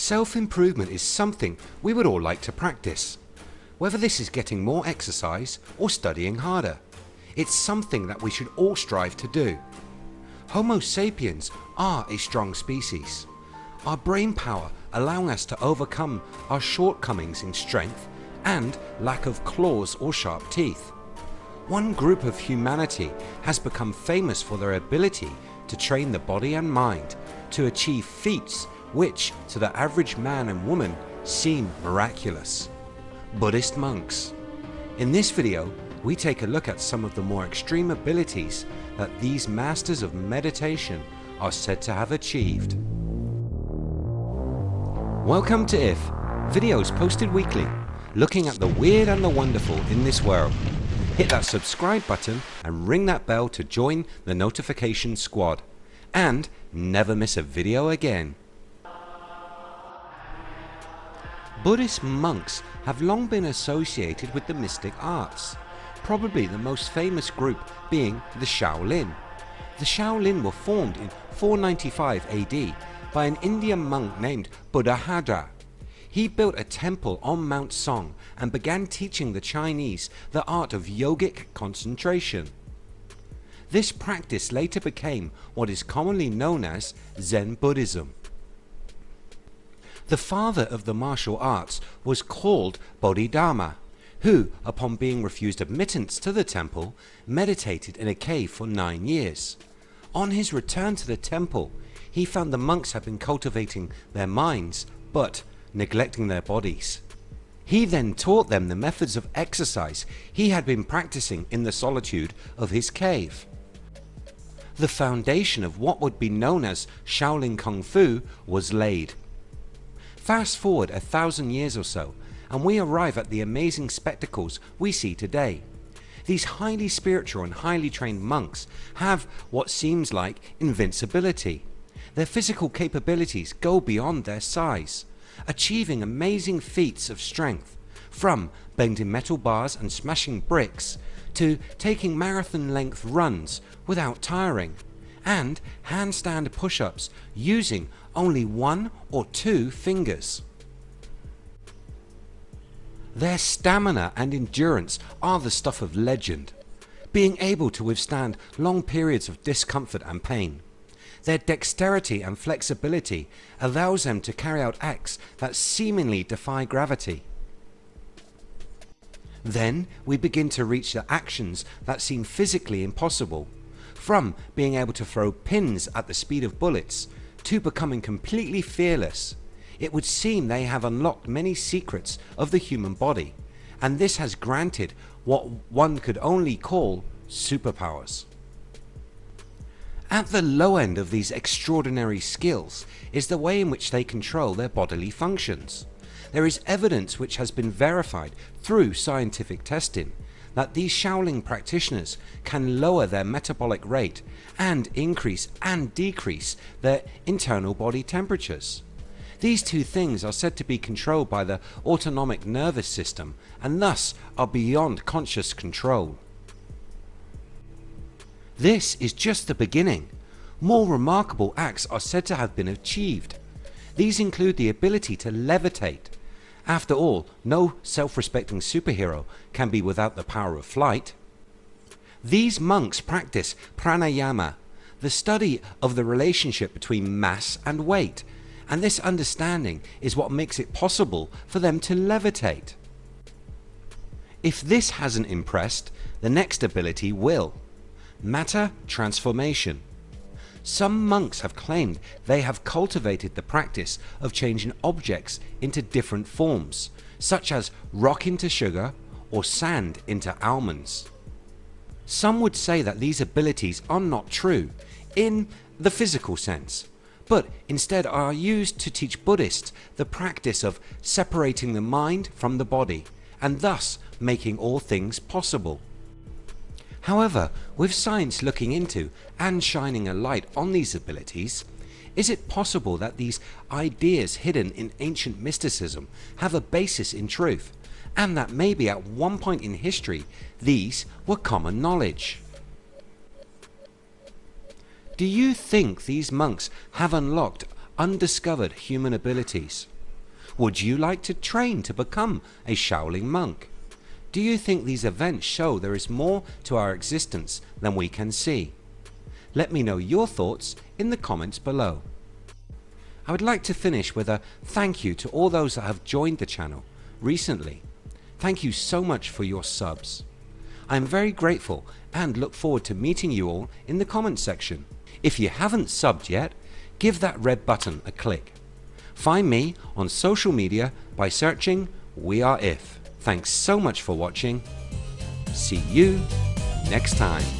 Self-improvement is something we would all like to practice. Whether this is getting more exercise or studying harder. It's something that we should all strive to do. Homo sapiens are a strong species. Our brain power allowing us to overcome our shortcomings in strength and lack of claws or sharp teeth. One group of humanity has become famous for their ability to train the body and mind to achieve feats which to the average man and woman seem miraculous. Buddhist monks. In this video we take a look at some of the more extreme abilities that these masters of meditation are said to have achieved. Welcome to IF, videos posted weekly looking at the weird and the wonderful in this world. Hit that subscribe button and ring that bell to join the notification squad and never miss a video again. Buddhist monks have long been associated with the mystic arts, probably the most famous group being the Shaolin. The Shaolin were formed in 495 AD by an Indian monk named Buddhabhadra. He built a temple on Mount Song and began teaching the Chinese the art of yogic concentration. This practice later became what is commonly known as Zen Buddhism. The father of the martial arts was called Bodhidharma who upon being refused admittance to the temple meditated in a cave for 9 years. On his return to the temple he found the monks had been cultivating their minds but neglecting their bodies. He then taught them the methods of exercise he had been practicing in the solitude of his cave. The foundation of what would be known as Shaolin Kung Fu was laid Fast forward a thousand years or so and we arrive at the amazing spectacles we see today. These highly spiritual and highly trained monks have what seems like invincibility. Their physical capabilities go beyond their size, achieving amazing feats of strength from bending metal bars and smashing bricks to taking marathon length runs without tiring and handstand push-ups using only one or two fingers. Their stamina and endurance are the stuff of legend, being able to withstand long periods of discomfort and pain. Their dexterity and flexibility allows them to carry out acts that seemingly defy gravity. Then we begin to reach the actions that seem physically impossible from being able to throw pins at the speed of bullets to becoming completely fearless. It would seem they have unlocked many secrets of the human body and this has granted what one could only call superpowers. At the low end of these extraordinary skills is the way in which they control their bodily functions. There is evidence which has been verified through scientific testing that these Shaolin practitioners can lower their metabolic rate and increase and decrease their internal body temperatures. These two things are said to be controlled by the autonomic nervous system and thus are beyond conscious control. This is just the beginning. More remarkable acts are said to have been achieved. These include the ability to levitate, after all, no self-respecting superhero can be without the power of flight. These monks practice pranayama, the study of the relationship between mass and weight and this understanding is what makes it possible for them to levitate. If this hasn't impressed, the next ability will. Matter transformation. Some monks have claimed they have cultivated the practice of changing objects into different forms such as rock into sugar or sand into almonds. Some would say that these abilities are not true in the physical sense but instead are used to teach Buddhists the practice of separating the mind from the body and thus making all things possible. However, with science looking into and shining a light on these abilities, is it possible that these ideas hidden in ancient mysticism have a basis in truth and that maybe at one point in history these were common knowledge? Do you think these monks have unlocked undiscovered human abilities? Would you like to train to become a Shaolin monk? Do you think these events show there is more to our existence than we can see? Let me know your thoughts in the comments below. I would like to finish with a thank you to all those that have joined the channel recently. Thank you so much for your subs. I am very grateful and look forward to meeting you all in the comments section. If you haven't subbed yet, give that red button a click. Find me on social media by searching We Are If. Thanks so much for watching. See you next time.